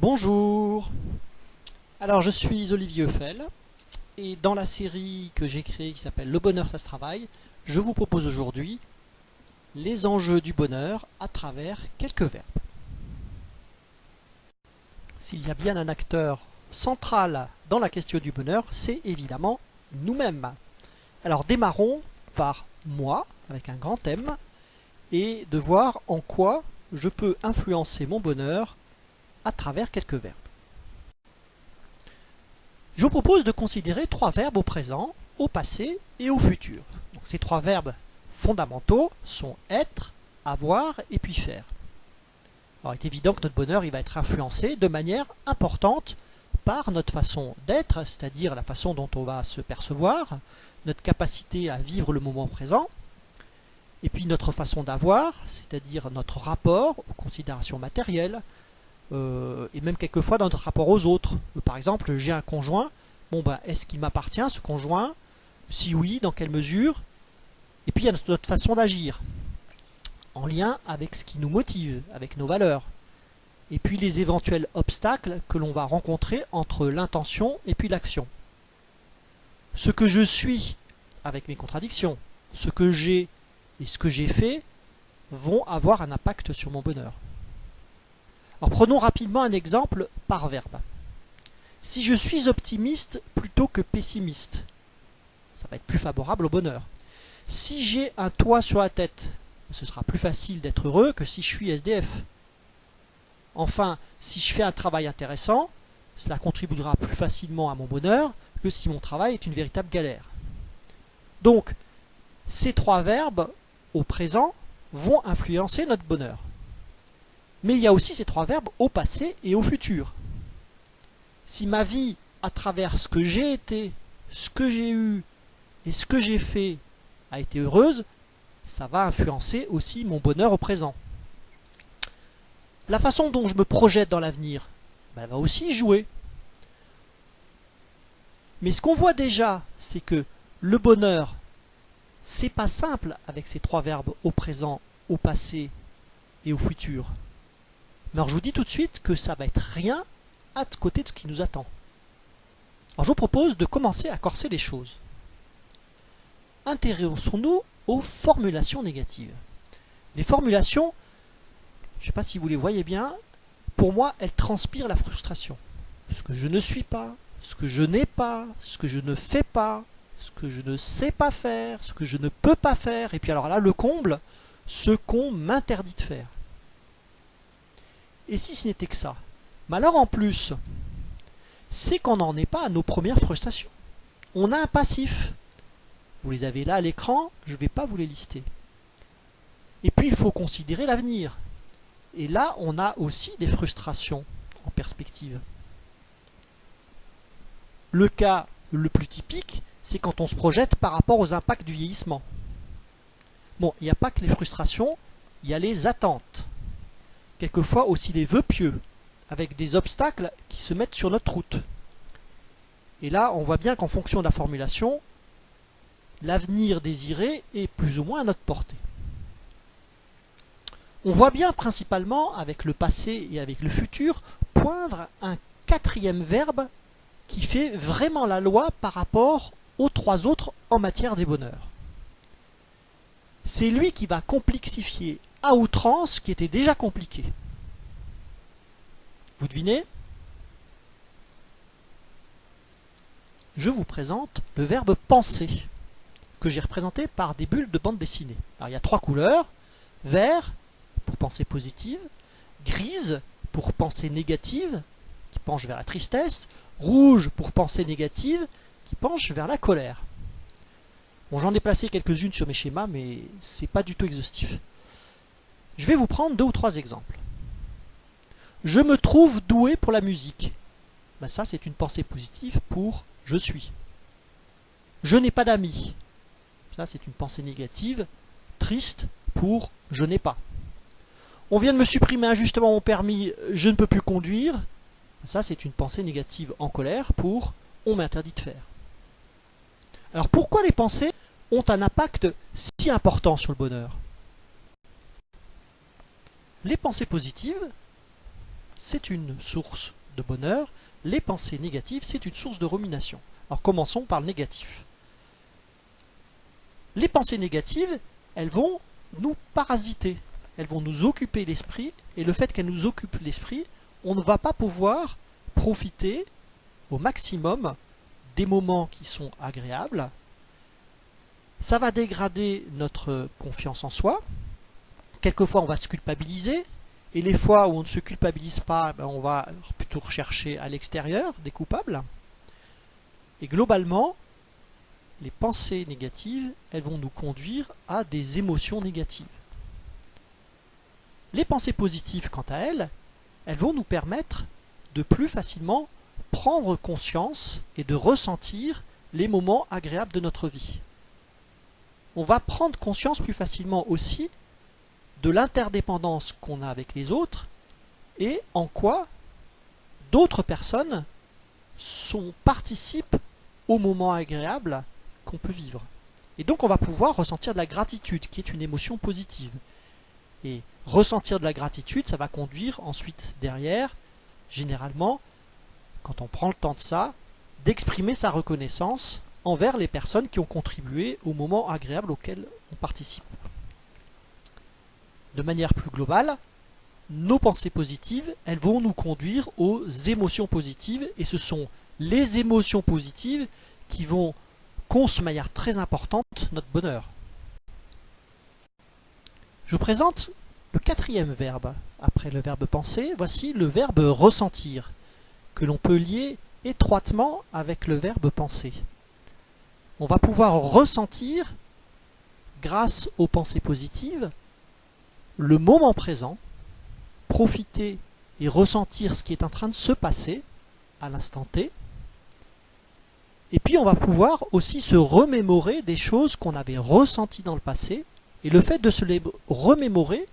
Bonjour Alors je suis Olivier Eiffel et dans la série que j'ai créée qui s'appelle Le bonheur ça se travaille, je vous propose aujourd'hui les enjeux du bonheur à travers quelques verbes. S'il y a bien un acteur central dans la question du bonheur, c'est évidemment nous-mêmes. Alors démarrons par moi, avec un grand M, et de voir en quoi je peux influencer mon bonheur à travers quelques verbes. Je vous propose de considérer trois verbes au présent, au passé et au futur. Donc, ces trois verbes fondamentaux sont être, avoir et puis faire. Alors, il est évident que notre bonheur va être influencé de manière importante par notre façon d'être, c'est-à-dire la façon dont on va se percevoir, notre capacité à vivre le moment présent, et puis notre façon d'avoir, c'est-à-dire notre rapport aux considérations matérielles, euh, et même quelquefois dans notre rapport aux autres. Par exemple, j'ai un conjoint, bon ben, est-ce qu'il m'appartient ce conjoint? Si oui, dans quelle mesure? Et puis il y a notre façon d'agir, en lien avec ce qui nous motive, avec nos valeurs. Et puis les éventuels obstacles que l'on va rencontrer entre l'intention et puis l'action. Ce que je suis avec mes contradictions, ce que j'ai et ce que j'ai fait vont avoir un impact sur mon bonheur. Alors prenons rapidement un exemple par verbe. Si je suis optimiste plutôt que pessimiste, ça va être plus favorable au bonheur. Si j'ai un toit sur la tête, ce sera plus facile d'être heureux que si je suis SDF. Enfin, si je fais un travail intéressant, cela contribuera plus facilement à mon bonheur que si mon travail est une véritable galère. Donc, ces trois verbes au présent vont influencer notre bonheur. Mais il y a aussi ces trois verbes au passé et au futur. Si ma vie, à travers ce que j'ai été, ce que j'ai eu et ce que j'ai fait, a été heureuse, ça va influencer aussi mon bonheur au présent. La façon dont je me projette dans l'avenir, ben, va aussi jouer. Mais ce qu'on voit déjà, c'est que le bonheur, c'est pas simple avec ces trois verbes au présent, au passé et au futur. Mais alors je vous dis tout de suite que ça va être rien à côté de ce qui nous attend. Alors je vous propose de commencer à corser les choses. Intéressons-nous aux formulations négatives. Les formulations, je ne sais pas si vous les voyez bien, pour moi, elles transpirent la frustration. Ce que je ne suis pas, ce que je n'ai pas, ce que je ne fais pas, ce que je ne sais pas faire, ce que je ne peux pas faire, et puis alors là, le comble, ce qu'on m'interdit de faire. Et si ce n'était que ça? Mais alors en plus, c'est qu'on n'en est pas à nos premières frustrations. On a un passif. Vous les avez là à l'écran, je ne vais pas vous les lister. Et puis il faut considérer l'avenir. Et là, on a aussi des frustrations en perspective. Le cas le plus typique, c'est quand on se projette par rapport aux impacts du vieillissement. Bon, il n'y a pas que les frustrations, il y a les attentes. Quelquefois aussi les vœux pieux, avec des obstacles qui se mettent sur notre route. Et là, on voit bien qu'en fonction de la formulation, l'avenir désiré est plus ou moins à notre portée. On voit bien principalement, avec le passé et avec le futur, poindre un quatrième verbe qui fait vraiment la loi par rapport aux trois autres en matière des bonheurs. C'est lui qui va complexifier à outrance ce qui était déjà compliqué. Vous devinez? Je vous présente le verbe penser, que j'ai représenté par des bulles de bande dessinée. Alors il y a trois couleurs, vert pour penser positive, grise pour penser négative, qui penche vers la tristesse, rouge pour penser négative, qui penche vers la colère. Bon, j'en ai placé quelques-unes sur mes schémas, mais c'est pas du tout exhaustif. Je vais vous prendre deux ou trois exemples. Je me trouve doué pour la musique. Ben ça, c'est une pensée positive pour « je suis ». Je n'ai pas d'amis. Ça, c'est une pensée négative, triste pour « je n'ai pas ». On vient de me supprimer injustement mon permis, je ne peux plus conduire. Ça, c'est une pensée négative en colère pour « on m'interdit de faire ». Alors pourquoi les pensées ont un impact si important sur le bonheur? Les pensées positives c'est une source de bonheur, les pensées négatives, c'est une source de rumination. Alors commençons par le négatif. Les pensées négatives, elles vont nous parasiter, elles vont nous occuper l'esprit, et le fait qu'elles nous occupent l'esprit, on ne va pas pouvoir profiter au maximum des moments qui sont agréables. Ça va dégrader notre confiance en soi. Quelquefois, on va se culpabiliser. Et les fois où on ne se culpabilise pas, ben, on va plutôt rechercher à l'extérieur des coupables. Et globalement, les pensées négatives, elles vont nous conduire à des émotions négatives. Les pensées positives, quant à elles, elles vont nous permettre de plus facilement prendre conscience et de ressentir les moments agréables de notre vie. On va prendre conscience plus facilement aussi de l'interdépendance qu'on a avec les autres et en quoi d'autres personnes sont, participent aux moments agréables qu'on peut vivre. Et donc on va pouvoir ressentir de la gratitude, qui est une émotion positive. Et ressentir de la gratitude, ça va conduire ensuite derrière, généralement, quand on prend le temps de ça, d'exprimer sa reconnaissance envers les personnes qui ont contribué au moment agréable auquel on participe. De manière plus globale, nos pensées positives, elles vont nous conduire aux émotions positives et ce sont les émotions positives qui vont consommer de manière très importante notre bonheur. Je vous présente le quatrième verbe après le verbe penser. Voici le verbe ressentir que l'on peut lier étroitement avec le verbe penser. On va pouvoir ressentir, grâce aux pensées positives, le moment présent, profiter et ressentir ce qui est en train de se passer à l'instant T, et puis on va pouvoir aussi se remémorer des choses qu'on avait ressenties dans le passé. Et le fait de se les remémorer,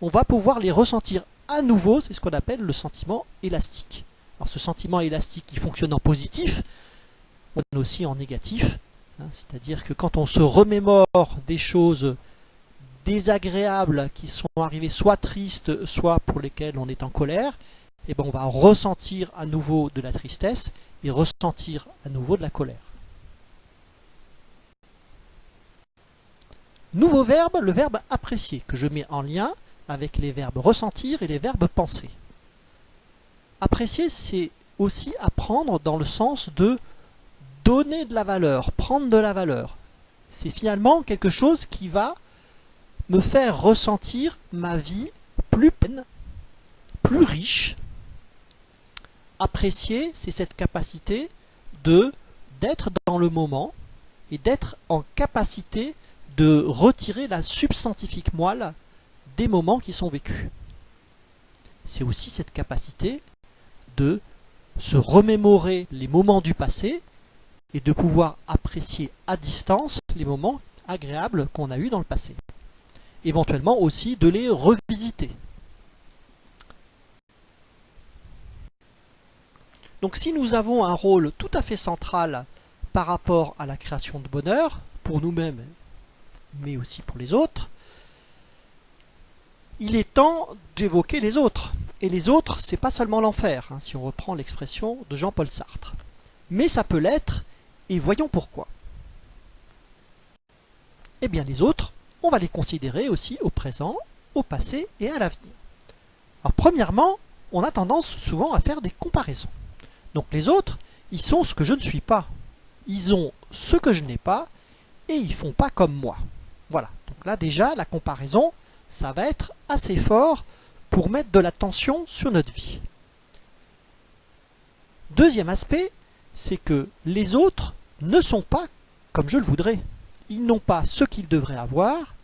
on va pouvoir les ressentir à nouveau, c'est ce qu'on appelle le sentiment élastique. Alors ce sentiment élastique qui fonctionne en positif, mais aussi en négatif. Hein, c'est-à-dire que quand on se remémore des choses désagréables qui sont arrivées soit tristes, soit pour lesquelles on est en colère, et eh ben on va ressentir à nouveau de la tristesse et ressentir à nouveau de la colère. Nouveau verbe, le verbe apprécier, que je mets en lien avec les verbes ressentir et les verbes penser. Apprécier, c'est aussi apprendre dans le sens de donner de la valeur, prendre de la valeur. C'est finalement quelque chose qui va me faire ressentir ma vie plus pleine, plus riche, apprécier, c'est cette capacité de d'être dans le moment et d'être en capacité de retirer la substantifique moelle des moments qui sont vécus. C'est aussi cette capacité de se remémorer les moments du passé et de pouvoir apprécier à distance les moments agréables qu'on a eus dans le passé. Éventuellement aussi de les revisiter. Donc si nous avons un rôle tout à fait central par rapport à la création de bonheur, pour nous-mêmes, mais aussi pour les autres, il est temps d'évoquer les autres. Et les autres, c'est pas seulement l'enfer, hein, si on reprend l'expression de Jean-Paul Sartre. Mais ça peut l'être, et voyons pourquoi. Eh bien les autres, on va les considérer aussi au présent, au passé et à l'avenir. Alors premièrement, on a tendance souvent à faire des comparaisons. Donc les autres, ils sont ce que je ne suis pas. Ils ont ce que je n'ai pas et ils font pas comme moi. Voilà. Donc là déjà, la comparaison, ça va être assez fort pour mettre de la tension sur notre vie. Deuxième aspect, c'est que les autres ne sont pas comme je le voudrais. Ils n'ont pas ce qu'ils devraient avoir,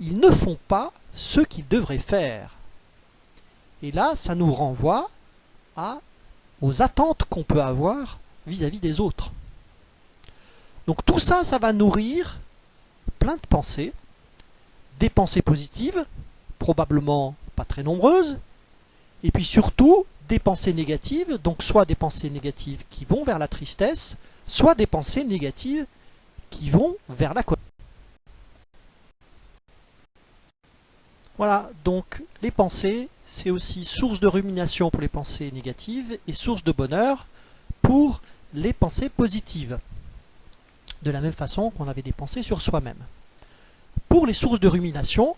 ils ne font pas ce qu'ils devraient faire. Et là, ça nous renvoie à aux attentes qu'on peut avoir vis-à-vis des autres. Donc tout ça, ça va nourrir plein de pensées, des pensées positives, probablement pas très nombreuses, et puis surtout des pensées négatives, donc soit des pensées négatives qui vont vers la tristesse, soit des pensées négatives qui vont vers la colère. Voilà, donc les pensées, c'est aussi source de rumination pour les pensées négatives et source de bonheur pour les pensées positives. De la même façon qu'on avait des pensées sur soi-même. Pour les sources de rumination,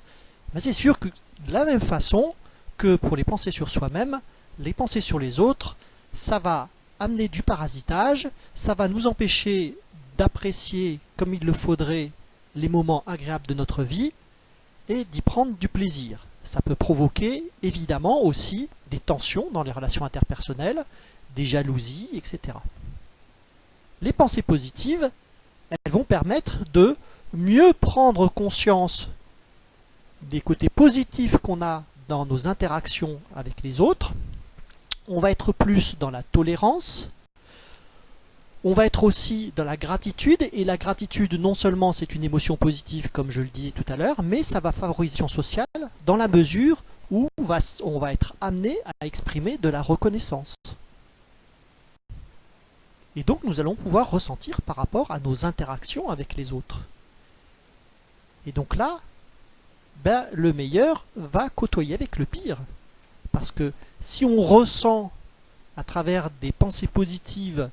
ben, c'est sûr que de la même façon que pour les pensées sur soi-même, les pensées sur les autres, ça va amener du parasitage, ça va nous empêcher d'apprécier comme il le faudrait les moments agréables de notre vie et d'y prendre du plaisir. Ça peut provoquer évidemment aussi des tensions dans les relations interpersonnelles, des jalousies, etc. Les pensées positives, elles vont permettre de mieux prendre conscience des côtés positifs qu'on a dans nos interactions avec les autres. On va être plus dans la tolérance. On va être aussi dans la gratitude. Et la gratitude, non seulement c'est une émotion positive, comme je le disais tout à l'heure, mais ça va favoriser sociale dans la mesure où on va, on va être amené à exprimer de la reconnaissance. Et donc nous allons pouvoir ressentir par rapport à nos interactions avec les autres. Et donc là, ben, le meilleur va côtoyer avec le pire. Parce que si on ressent à travers des pensées positives,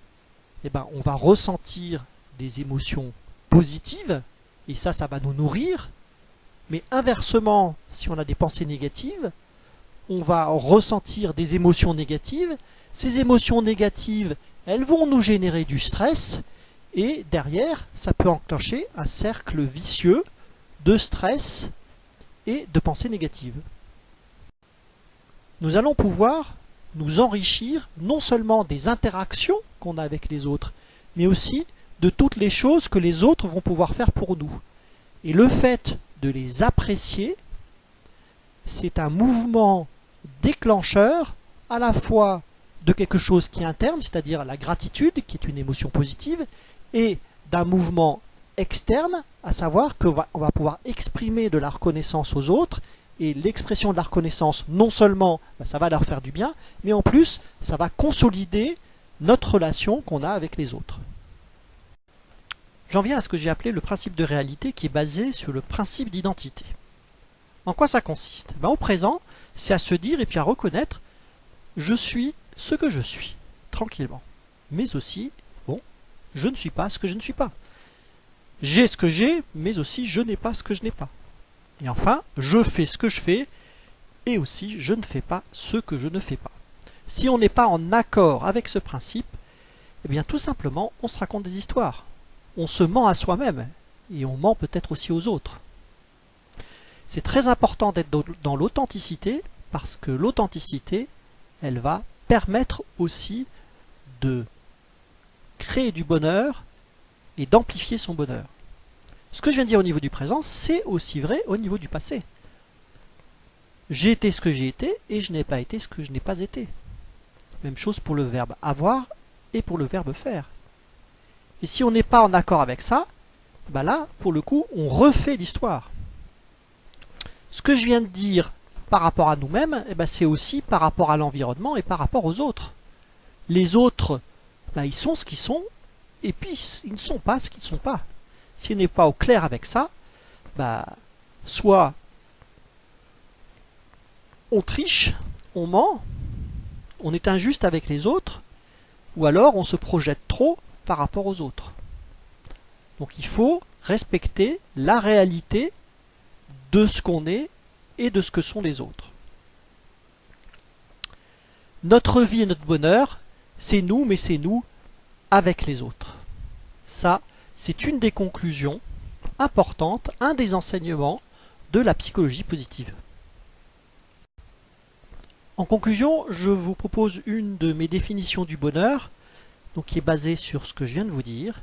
eh ben, on va ressentir des émotions positives, et ça, ça va nous nourrir. Mais inversement, si on a des pensées négatives, on va ressentir des émotions négatives. Ces émotions négatives, elles vont nous générer du stress, et derrière, ça peut enclencher un cercle vicieux de stress et de pensées négatives. Nous allons pouvoir nous enrichir non seulement des interactions qu'on a avec les autres, mais aussi de toutes les choses que les autres vont pouvoir faire pour nous. Et le fait de les apprécier, c'est un mouvement déclencheur à la fois de quelque chose qui est interne, c'est-à-dire la gratitude, qui est une émotion positive, et d'un mouvement externe, à savoir qu'on va, va pouvoir exprimer de la reconnaissance aux autres, et l'expression de la reconnaissance, non seulement bah, ça va leur faire du bien, mais en plus ça va consolider notre relation qu'on a avec les autres. J'en viens à ce que j'ai appelé le principe de réalité qui est basé sur le principe d'identité. En quoi ça consiste? Ben, Au présent, c'est à se dire et puis à reconnaître je suis ce que je suis, tranquillement. Mais aussi, bon, je ne suis pas ce que je ne suis pas. J'ai ce que j'ai, mais aussi je n'ai pas ce que je n'ai pas. Et enfin, je fais ce que je fais, et aussi je ne fais pas ce que je ne fais pas. Si on n'est pas en accord avec ce principe, eh bien tout simplement, on se raconte des histoires. On se ment à soi-même, et on ment peut-être aussi aux autres. C'est très important d'être dans l'authenticité, parce que l'authenticité, elle va permettre aussi de créer du bonheur et d'amplifier son bonheur. Ce que je viens de dire au niveau du présent, c'est aussi vrai au niveau du passé. J'ai été ce que j'ai été et je n'ai pas été ce que je n'ai pas été. Même chose pour le verbe avoir et pour le verbe faire. Et si on n'est pas en accord avec ça, bah là, pour le coup, on refait l'histoire. Ce que je viens de dire par rapport à nous-mêmes, eh ben, c'est aussi par rapport à l'environnement et par rapport aux autres. Les autres, bah, ils sont ce qu'ils sont, et puis ils ne sont pas ce qu'ils ne sont pas. Si on n'est pas au clair avec ça, bah, soit on triche, on ment, on est injuste avec les autres, ou alors on se projette trop par rapport aux autres. Donc il faut respecter la réalité de ce qu'on est et de ce que sont les autres. Notre vie et notre bonheur, c'est nous, mais c'est nous avec les autres. Ça, c'est une des conclusions importantes, un des enseignements de la psychologie positive. En conclusion, je vous propose une de mes définitions du bonheur, qui est basée sur ce que je viens de vous dire.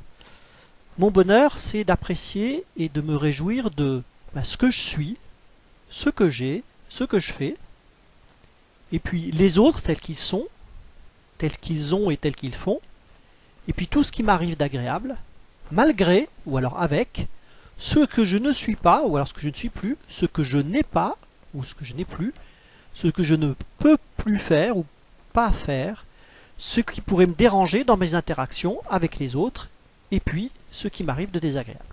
Mon bonheur, c'est d'apprécier et de me réjouir de bah, ce que je suis, ce que j'ai, ce que je fais, et puis les autres tels qu'ils sont, tels qu'ils ont et tels qu'ils font, et puis tout ce qui m'arrive d'agréable, malgré, ou alors avec, ce que je ne suis pas, ou alors ce que je ne suis plus, ce que je n'ai pas, ou ce que je n'ai plus, ce que je ne peux plus faire ou pas faire, ce qui pourrait me déranger dans mes interactions avec les autres, et puis ce qui m'arrive de désagréable.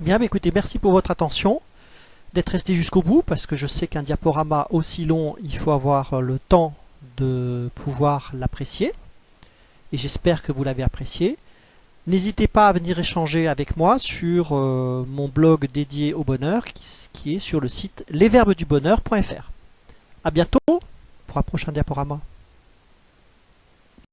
Bien, écoutez, merci pour votre attention, d'être resté jusqu'au bout, parce que je sais qu'un diaporama aussi long, il faut avoir le temps de pouvoir l'apprécier. Et j'espère que vous l'avez apprécié. N'hésitez pas à venir échanger avec moi sur euh, mon blog dédié au bonheur qui, est sur le site lesverbesdubonheur.fr. A bientôt pour un prochain diaporama.